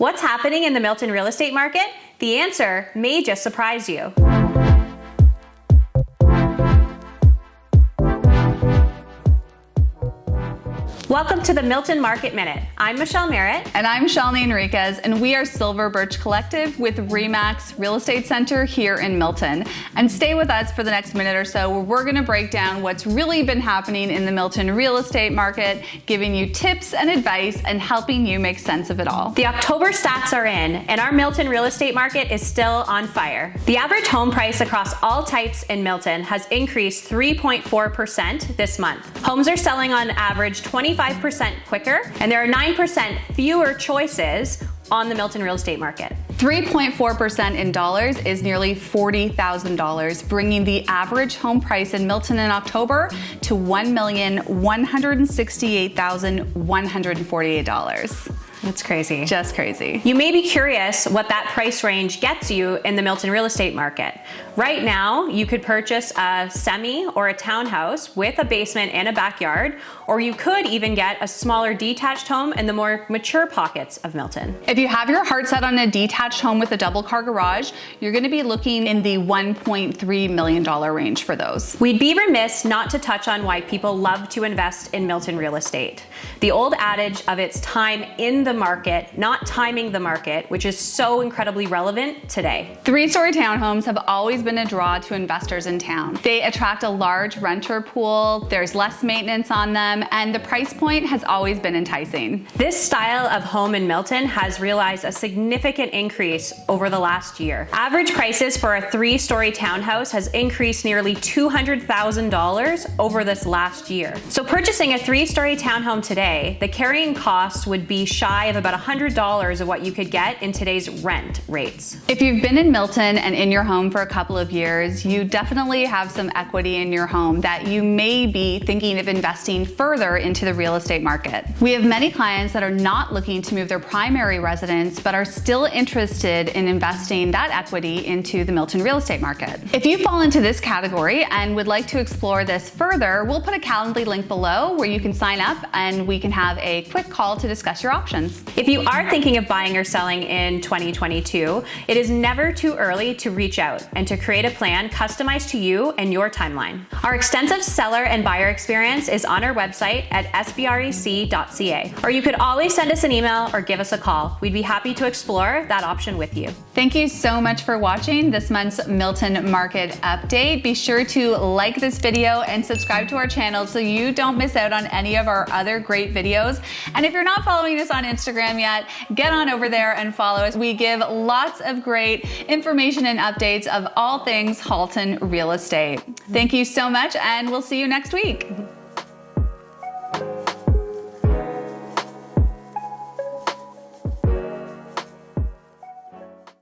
What's happening in the Milton real estate market? The answer may just surprise you. Welcome to the Milton Market Minute. I'm Michelle Merritt. And I'm Shalini Enriquez, and we are Silver Birch Collective with REMAX Real Estate Center here in Milton. And stay with us for the next minute or so where we're gonna break down what's really been happening in the Milton real estate market, giving you tips and advice and helping you make sense of it all. The October stats are in, and our Milton real estate market is still on fire. The average home price across all types in Milton has increased 3.4% this month. Homes are selling on average 25 5% quicker, and there are 9% fewer choices on the Milton real estate market. 3.4% in dollars is nearly $40,000, bringing the average home price in Milton in October to $1,168,148. That's crazy. Just crazy. You may be curious what that price range gets you in the Milton real estate market. Right now, you could purchase a semi or a townhouse with a basement and a backyard, or you could even get a smaller detached home in the more mature pockets of Milton. If you have your heart set on a detached home with a double car garage, you're gonna be looking in the $1.3 million range for those. We'd be remiss not to touch on why people love to invest in Milton real estate. The old adage of its time in the the market, not timing the market, which is so incredibly relevant today. Three-story townhomes have always been a draw to investors in town. They attract a large renter pool, there's less maintenance on them, and the price point has always been enticing. This style of home in Milton has realized a significant increase over the last year. Average prices for a three-story townhouse has increased nearly $200,000 over this last year. So purchasing a three-story townhome today, the carrying cost would be shy of about $100 of what you could get in today's rent rates. If you've been in Milton and in your home for a couple of years, you definitely have some equity in your home that you may be thinking of investing further into the real estate market. We have many clients that are not looking to move their primary residence, but are still interested in investing that equity into the Milton real estate market. If you fall into this category and would like to explore this further, we'll put a Calendly link below where you can sign up and we can have a quick call to discuss your options. If you are thinking of buying or selling in 2022, it is never too early to reach out and to create a plan customized to you and your timeline. Our extensive seller and buyer experience is on our website at sbrec.ca, or you could always send us an email or give us a call. We'd be happy to explore that option with you. Thank you so much for watching this month's Milton Market Update. Be sure to like this video and subscribe to our channel so you don't miss out on any of our other great videos. And if you're not following us on Instagram yet, get on over there and follow us. We give lots of great information and updates of all things Halton real estate. Thank you so much and we'll see you next week.